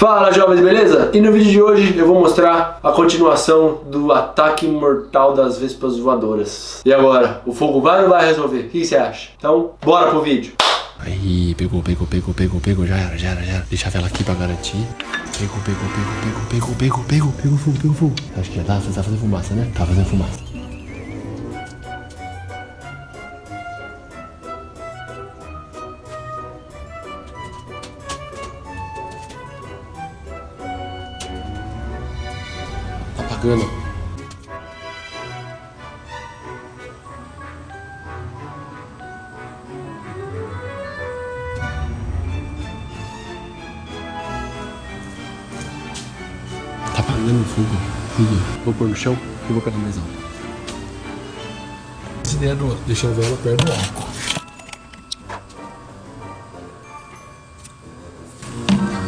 Fala jovens, beleza? E no vídeo de hoje eu vou mostrar a continuação do ataque mortal das vespas voadoras. E agora, o fogo vai ou vai resolver? O que você acha? Então, bora pro vídeo. Aí, pegou, pegou, pegou, pegou, pegou, já era, já era, já era. Vela aqui pra garantir. Pegou, pegou, pegou, pegou, pegou, pegou, pegou, pegou fogo, pegou fogo. Acho que já tá, tá fazendo fumaça, né? Tá fazendo fumaça. Tá apagando. Tá apagando o fogo. Vou pôr no chão e vou pegar mais alto. Essa ideia do deixar a vela perto do álcool.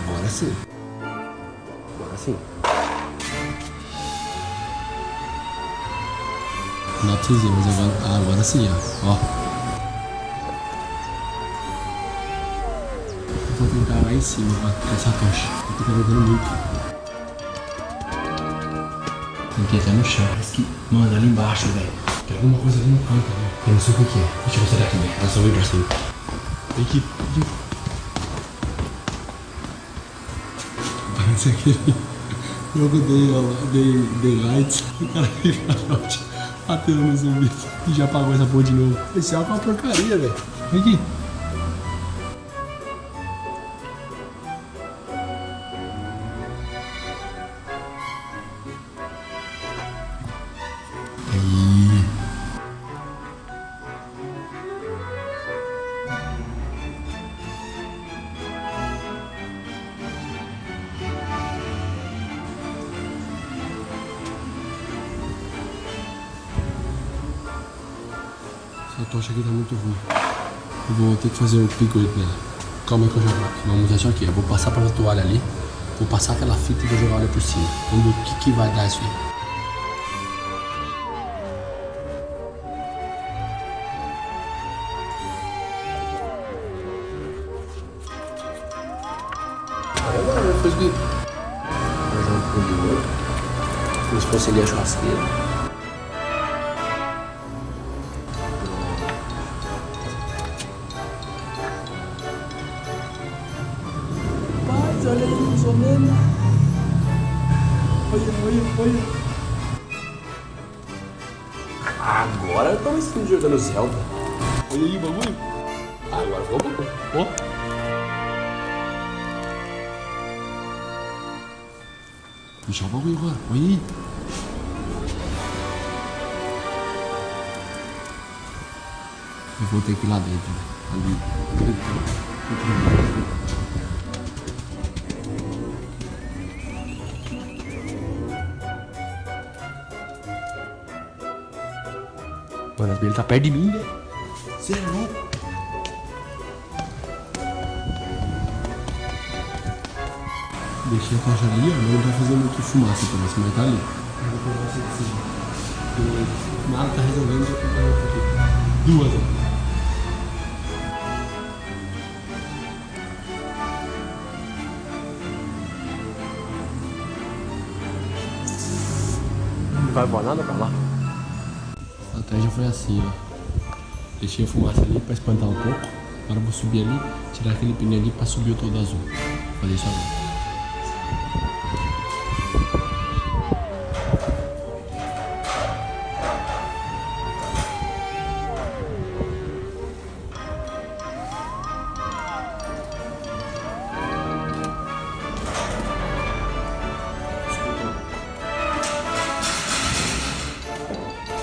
Agora sim. Agora sim. Pra verem, mas agora, agora sim, ó. ó. Vou tentar lá em cima, ó, essa tocha. Eu tô carregando muito. Tem que ir até no chão. Parece que, mano, ali embaixo, velho. Tem alguma coisa ali no canto, velho. Eu não sei o que que é. Deixa eu mostrar daqui, velho. Ela só veio pra cima. Aqui, vem aqui. Parece aquele jogo de, de, de lights. O cara fica batendo no zumbi e já apagou essa porra de novo. Esse álcool é uma porcaria, velho. Vem aqui. Aí. Essa tocha aqui tá muito ruim. Eu vou ter que fazer um picolho nela. Calma aí que eu já vou. Vamos usar isso aqui. Eu vou passar pra toalha ali. Vou passar aquela fita e vou jogar ela por cima. Vamos ver o que, que vai dar isso aí. Agora eu que. Vou jogar um pouco de ouro. Como se a churrasqueira. Mais ou menos. Olha, olha, olha. Agora eu tô me sentindo jogando Zelda. Olha aí o bagulho. Agora o bagulho. Ó. Deixa o bagulho agora. Olha aí. Eu vou ter que ir lá dentro. né? Ali. Mano, as abelhas tá perto de mim, velho. Você é louco? Deixei a caixa ali, ó. Não tá fazendo muito fumaça pra você, mas tá ali. Eu vou pegar essa de cima. Tá resolvendo, outra aqui. Duas, ó. Não vai voar nada pra lá? Estratégia foi assim, ó. Deixei a fumaça ali pra espantar um pouco. Agora vou subir ali, tirar aquele pneu ali pra subir o todo azul. Vou fazer isso agora.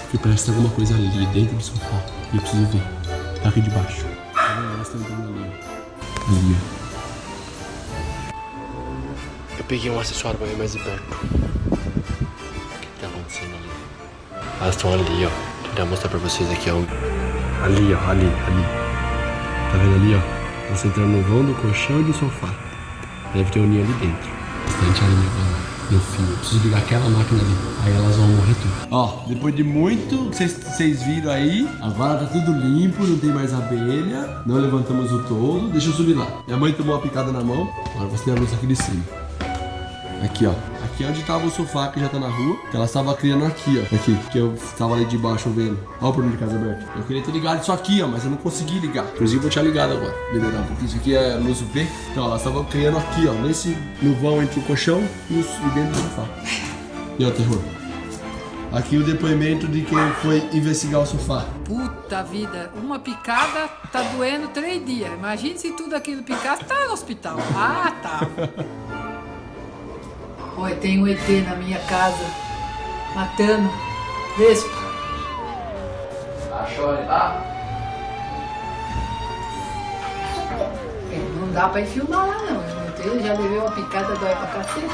Porque parece que tem alguma coisa ali dentro do sofá. E eu preciso ver. Tá aqui estão entrando ali. Eu peguei um acessório pra ver mais de perto. O que que tá acontecendo ali? Elas estão ali, ó. Vou tentar mostrar pra vocês aqui, ó. Ali, ó. Ali, ali. Tá vendo ali, ó? Elas entrando no vão do colchão e do sofá. Deve ter um ninho ali dentro. Bastante aranha agora. Meu filho, eu preciso ligar aquela máquina ali. Aí elas vão morrer tudo. Ó, depois de muito que vocês viram aí, agora tá tudo limpo, não tem mais abelha. Não levantamos o todo. Deixa eu subir lá. Minha mãe tomou uma picada na mão. Agora vou acender a luz aqui de cima. Aqui, ó. Aqui é onde tava o sofá que já tá na rua. Que ela estava criando aqui, ó. Aqui, que eu tava ali de baixo vendo. Ó o portão de casa aberto. Eu queria ter ligado isso aqui, ó, mas eu não consegui ligar. Inclusive, eu vou tinha ligado agora. Melhorar, porque isso aqui é luz UV. Então, ela estava criando aqui, ó. Nesse, no vão entre o colchão e, os, e dentro do sofá. E ó, o terror. Aqui o depoimento de quem foi investigar o sofá. Puta vida, uma picada tá doendo três dias. Imagine se tudo aquilo picasse, tá no hospital. Ah, tá. Oi, tem um ET na minha casa, matando vespa. Achou ele lá? Não dá pra ir filmar lá não. Eu já levei uma picada, dói pra cacete.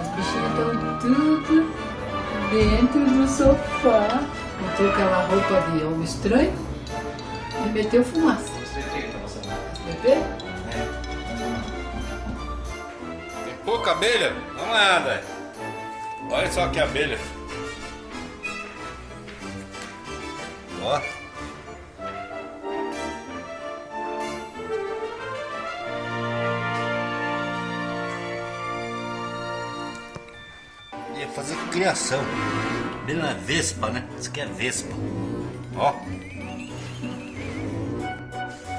As bichinhas estão tudo dentro do sofá. Botou aquela roupa de homem estranho e meteu fumaça. Bebê? Tem pouca abelha? Não nada. Olha só que abelha. Ó. Ia fazer criação. Abelha na vespa, né? Isso aqui é vespa. Ó.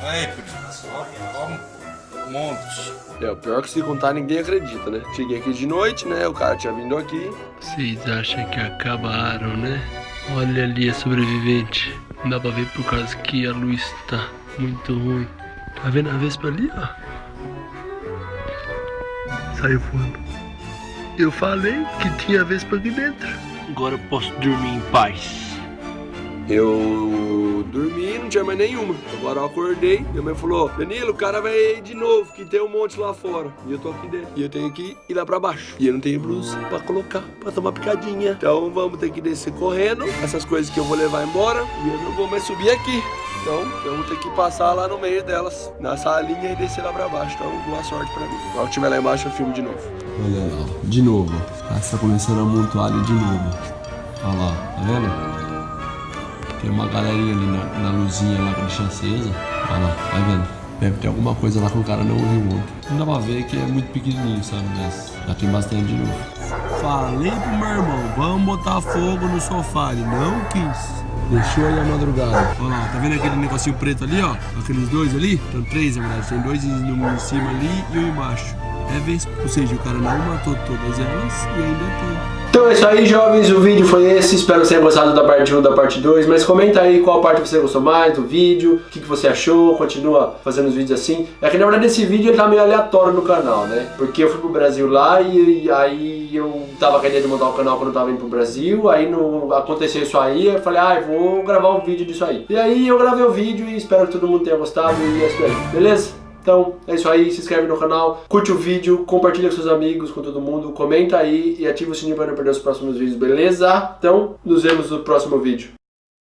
Aí, ó, ó, um monte. É, o pior é que se contar ninguém acredita, né? Cheguei aqui de noite, né? O cara tinha vindo aqui. Vocês acham que acabaram, né? Olha ali a sobrevivente. Não dá pra ver por causa que a luz tá muito ruim. Tá vendo a vespa ali, ó? Saiu voando. Eu falei que tinha vespa aqui dentro. Agora eu posso dormir em paz. Eu dormi, não tinha mais nenhuma. Agora eu acordei, minha mãe falou: Danilo, o cara vai de novo, que tem um monte lá fora. E eu tô aqui dentro. E eu tenho que ir lá pra baixo. E eu não tenho blusa pra colocar, pra tomar picadinha. Então vamos ter que descer correndo. Essas coisas que eu vou levar embora. E eu não vou mais subir aqui. Então eu vou ter que passar lá no meio delas, na salinha e descer lá pra baixo. Então boa sorte pra mim. Quando estiver lá embaixo eu filmo de novo. Olha lá, de novo. Ah, tá começando a amontoar de novo. Olha lá, tá vendo? Tem uma galerinha ali na, na luzinha lá que deixa acesa. Olha lá, tá vendo? Deve ter alguma coisa lá que o cara não viu ontem. Não dá pra ver que é muito pequenininho, sabe? Mas já tem bastante de novo. Falei pro meu irmão, vamos botar fogo no sofá. Ele não quis. Deixou aí a madrugada. Olha lá, tá vendo aquele negocinho preto ali, ó? Aqueles dois ali? Tem três, na verdade. Tem dois em cima ali e um embaixo. É vespa. Ou seja, o cara não matou todas elas e ainda tem. Então é isso aí, jovens. O vídeo foi esse. Espero que você tenha gostado da parte 1 da parte 2. Mas comenta aí qual parte você gostou mais do vídeo, o que, que você achou. Continua fazendo os vídeos assim. É que na verdade esse vídeo ele tá meio aleatório no canal, né? Porque eu fui pro Brasil lá e, e aí eu tava de montar o canal quando eu tava indo pro Brasil. Aí no, aconteceu isso aí. Eu falei, ah, eu vou gravar um vídeo disso aí. E aí eu gravei o vídeo e espero que todo mundo tenha gostado. E é isso aí, beleza? Então, é isso aí, se inscreve no canal, curte o vídeo, compartilha com seus amigos, com todo mundo, comenta aí e ativa o sininho para não perder os próximos vídeos, beleza? Então, nos vemos no próximo vídeo.